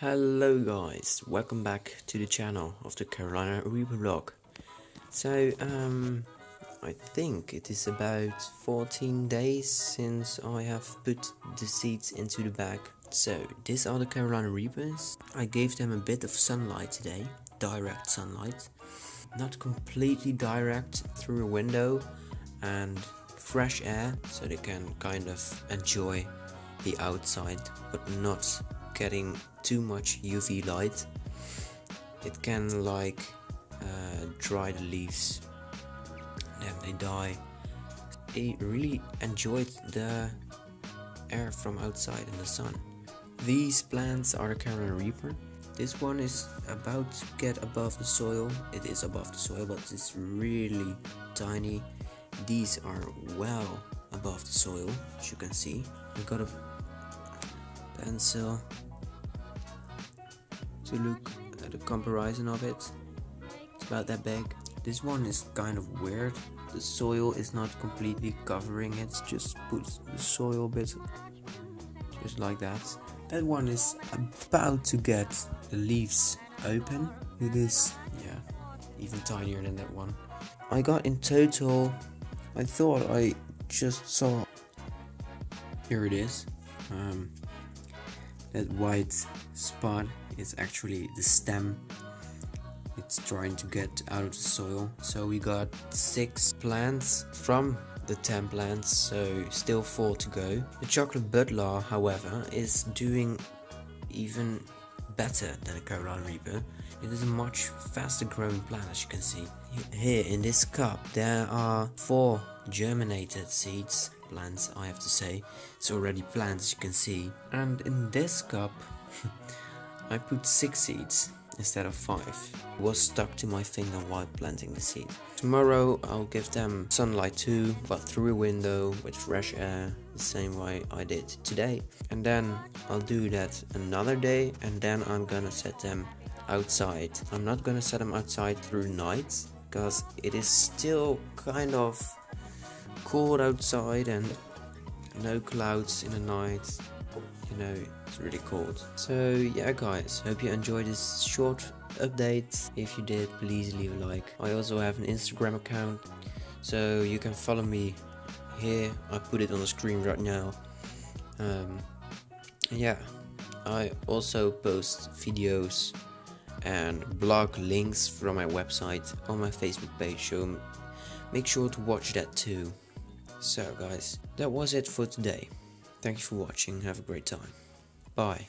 Hello guys, welcome back to the channel of the Carolina Reaper vlog. So, um, I think it is about 14 days since I have put the seeds into the bag. So, these are the Carolina Reapers. I gave them a bit of sunlight today, direct sunlight. Not completely direct through a window and fresh air so they can kind of enjoy the outside but not getting too much UV light it can like uh, dry the leaves. Then they die. They really enjoyed the air from outside in the sun. These plants are Carolina Reaper. This one is about to get above the soil. It is above the soil but it's really tiny. These are well above the soil as you can see. I got a pencil to look at the comparison of it. It's about that big this one is kind of weird. The soil is not completely covering it just put the soil bit just like that. That one is about to get the leaves open. It is yeah even tinier than that one. I got in total I thought I just saw here it is um, that white spot is actually the stem it's trying to get out of the soil. So we got six plants from the 10 plants so still four to go. The chocolate Bhutlah however is doing even better than a Carolina Reaper. It is a much faster growing plant as you can see. Here in this cup there are four germinated seeds plants I have to say. It's already plants as you can see. And in this cup I put six seeds instead of five. It was stuck to my finger while planting the seed. Tomorrow I'll give them sunlight too but through a window with fresh air the same way I did today. And then I'll do that another day and then I'm gonna set them outside. I'm not gonna set them outside through night because it is still kind of cold outside and no clouds in the night. You know it's really cold. So yeah guys hope you enjoyed this short update. If you did please leave a like. I also have an instagram account so you can follow me here. I put it on the screen right now. Um, yeah i also post videos and blog links from my website on my facebook page so make sure to watch that too so guys, that was it for today. Thank you for watching, have a great time. Bye.